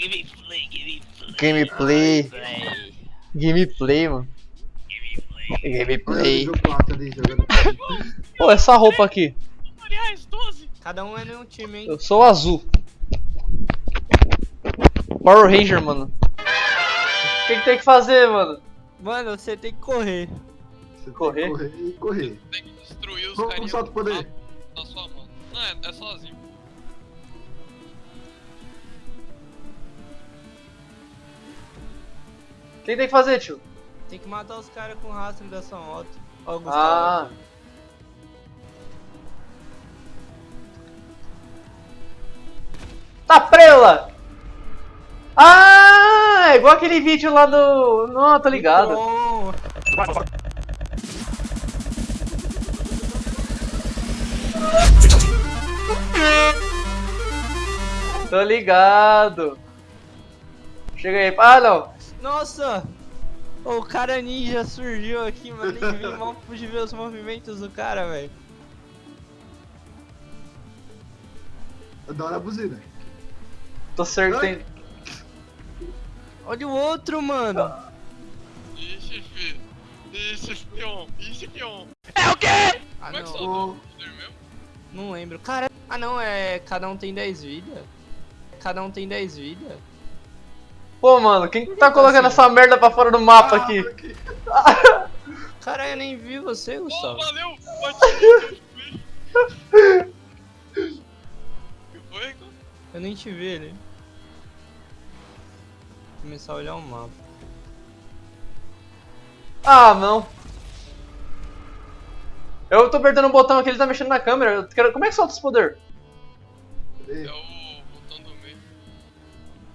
Gameplay, gameplay. Gameplay. Play. Gameplay, mano. Gameplay. Nível 4 ali, jogando. Pô, essa roupa aqui. Tutoriais 12. Cada um é de um time, hein? Eu sou o azul. Power Ranger, mano. O que, que tem que fazer, mano? Mano, você tem que correr. Você Correr? Tem que correr e correr. Tem que destruir os carinhas salta o poder? na sua mão. Não, é, é sozinho. Que, que tem que fazer, tio? Tem que matar os caras com o rastro da sua moto. Ó, Ah. Gustavo. aqui. Tá prela! Ah, é igual aquele vídeo lá do. Não, tô ligado. Bom. Tô ligado. Chega aí. Ah, não. Nossa! O cara ninja surgiu aqui, mano. Nem vi, mal pude ver os movimentos do cara, velho. Da hora a buzina. Tô acertando. Olha o outro, mano. Ixi, fi. Ixi, pion. Ixi, pion. Ah, Como é que não. solta Ô. o poder mesmo? Não lembro. Cara, ah não, é. Cada um tem 10 vidas. Cada um tem 10 vidas. Pô, mano, quem que tá colocando essa merda pra fora do mapa aqui? Cara, eu nem vi você, Oh, Gustavo. valeu! Foi, Rico? Eu nem te vi ele. Começar a olhar o mapa. Ah, não. Eu tô apertando um botão aqui, ele tá mexendo na câmera. Eu quero... Como é que solta esse poder? É o botão do meio.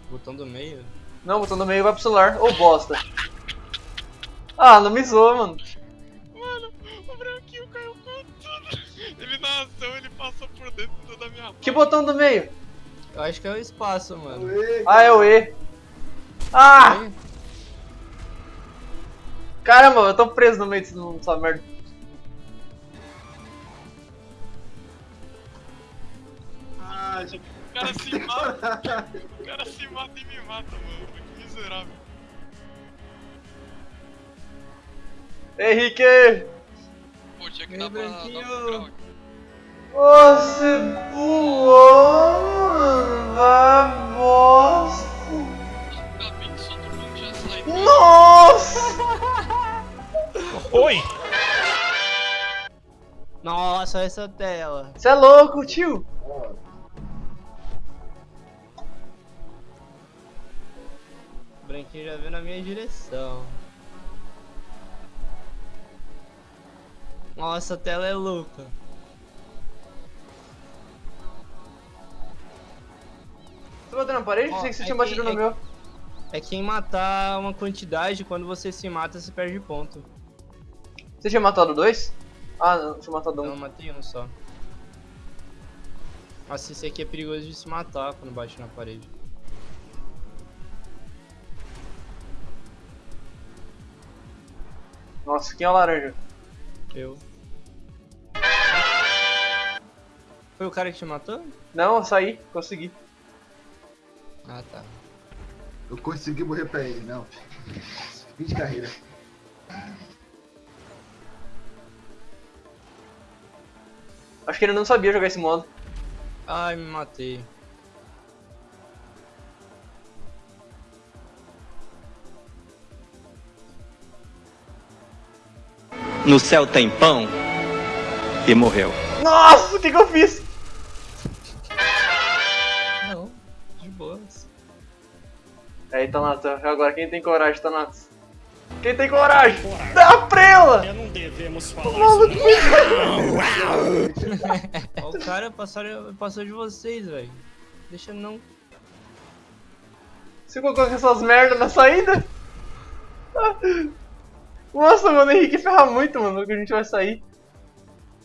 Botão do meio. Não, botão do meio vai pro celular. Ô, bosta. Ah, não me zoa, mano. Mano, o branquinho caiu com tudo. Ele na ação, ele passou por dentro da minha Que boca. botão do meio? Eu acho que é o espaço, mano. Ué, Ah, é o E. Ah! Caramba, eu tô preso no meio dessa merda. Ah, O cara se mata. O cara se mata e me mata, mano. Que miserável. Henrique! Pô, tinha que dar pra dar um. Você pulou na bosta. Saiu. Nossa! Oi. Nossa, essa tela. Você é louco, tio? Branquinho já veio na minha direção. Nossa, a tela é louca. Você bateu na parede? Ó, Pensei que você é tinha batido no é- meu. É quem matar uma quantidade, quando você se mata, você perde ponto. Você tinha matado dois? Ah, não, tinha matado um. matei um só. Nossa, esse aqui é perigoso de se matar quando bate na parede. Nossa, quem é o laranja? Eu. Foi o cara que te matou? Não, eu saí, consegui. Ah, tá. Eu consegui morrer pra ele, não. Fim de carreira. Acho que ele não sabia jogar esse modo. Ai, me matei. No céu tem pão e morreu. Nossa, o que, que eu fiz? Não, de boas. Aí, Thanatos, agora quem tem coragem, Thanatos? Quem tem coragem? Dá a prela! Não devemos falar isso. O cara passou, passou de vocês, velho. Deixa não. Você colocou essas merdas na saída? Nossa, mano, o Henrique ferra muito, mano, que a gente vai sair.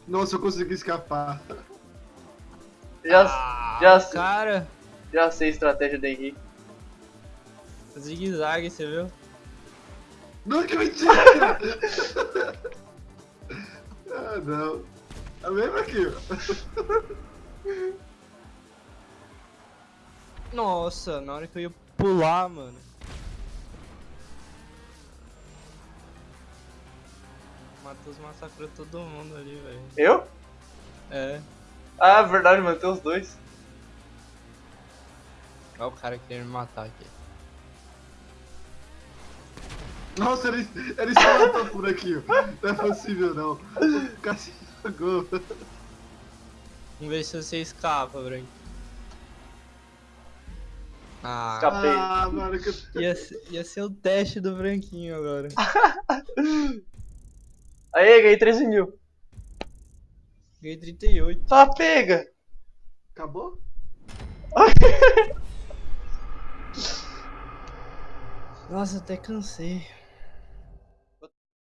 Nossa, eu consegui escapar. Já, já, sei- Cara, já sei a estratégia do Henrique. zigue-zague, você viu? Não, que mentira! ah, não. A mesma aqui, ó. Nossa, na hora que eu ia pular, mano. Matheus massacrou todo mundo ali, velho. Eu? É. Ah, verdade, mano, tem os dois. Olha o cara querendo me matar aqui. Nossa, ele, ele só matou por aqui. Não é possível, não. O cara se jogou. Vamos ver se você escapa, Branco. Ah, Escapei. Ah, mano, que eu... ia, ser- ia ser o teste do branquinho agora. Aí, ganhei 13 mil. Ganhei 38. Tá, pega. Acabou? Nossa, até cansei.